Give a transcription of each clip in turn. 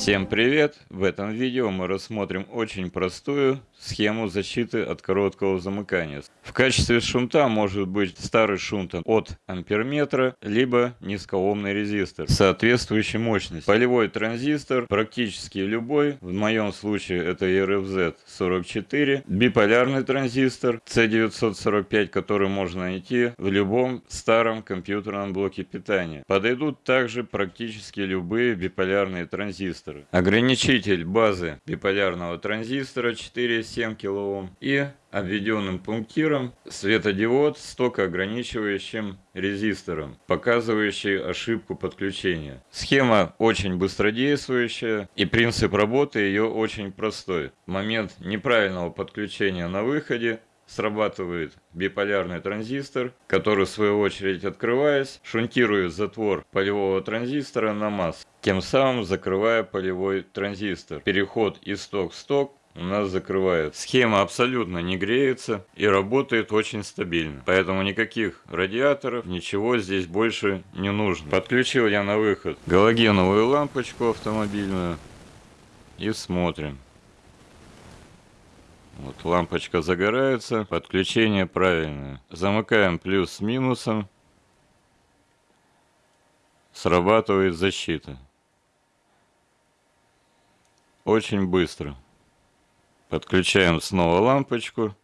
Всем привет! В этом видео мы рассмотрим очень простую схему защиты от короткого замыкания. В качестве шунта может быть старый шунт от амперметра, либо низкоомный резистор соответствующей мощности. Полевой транзистор практически любой, в моем случае это RFZ 44, биполярный транзистор C945, который можно найти в любом старом компьютерном блоке питания. Подойдут также практически любые биполярные транзисторы. Ограничитель базы биполярного транзистора 4,7 кОм и обведенным пунктиром светодиод с токоограничивающим резистором, показывающий ошибку подключения. Схема очень быстродействующая и принцип работы ее очень простой. В момент неправильного подключения на выходе срабатывает биполярный транзистор, который в свою очередь открываясь, шунтирует затвор полевого транзистора на масс, тем самым закрывая полевой транзистор. Переход из сток в сток у нас закрывает. Схема абсолютно не греется и работает очень стабильно. Поэтому никаких радиаторов, ничего здесь больше не нужно. Подключил я на выход галогеновую лампочку автомобильную и смотрим. Вот лампочка загорается, подключение правильное. Замыкаем плюс с минусом. Срабатывает защита. Очень быстро. Подключаем снова лампочку.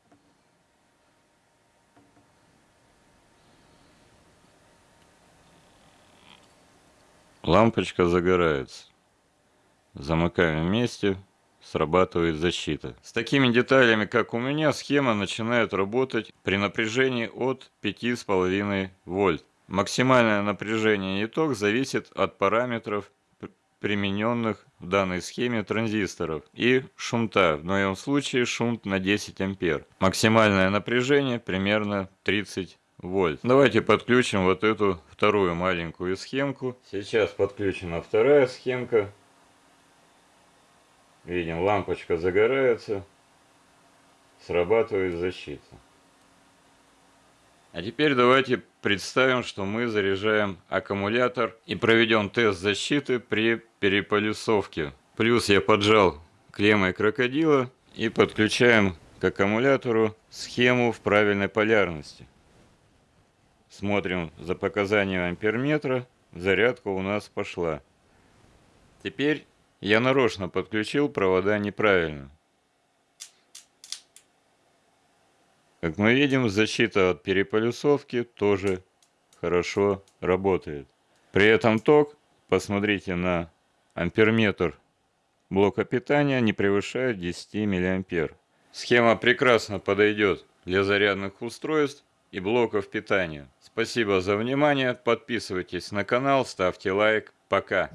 Лампочка загорается. Замыкаем вместе срабатывает защита. С такими деталями, как у меня, схема начинает работать при напряжении от 5,5 вольт. Максимальное напряжение и ток зависит от параметров примененных в данной схеме транзисторов и шунта, в моем случае шунт на 10 ампер. Максимальное напряжение примерно 30 вольт. Давайте подключим вот эту вторую маленькую схемку. Сейчас подключена вторая схемка. Видим, лампочка загорается, срабатывает защита. А теперь давайте представим, что мы заряжаем аккумулятор и проведем тест защиты при переполюсовке. Плюс я поджал клеммой крокодила и подключаем к аккумулятору схему в правильной полярности. Смотрим за показанием амперметра, зарядка у нас пошла. Теперь я нарочно подключил провода неправильно. Как мы видим, защита от переполюсовки тоже хорошо работает. При этом ток, посмотрите на амперметр блока питания, не превышает 10 мА. Схема прекрасно подойдет для зарядных устройств и блоков питания. Спасибо за внимание, подписывайтесь на канал, ставьте лайк. Пока!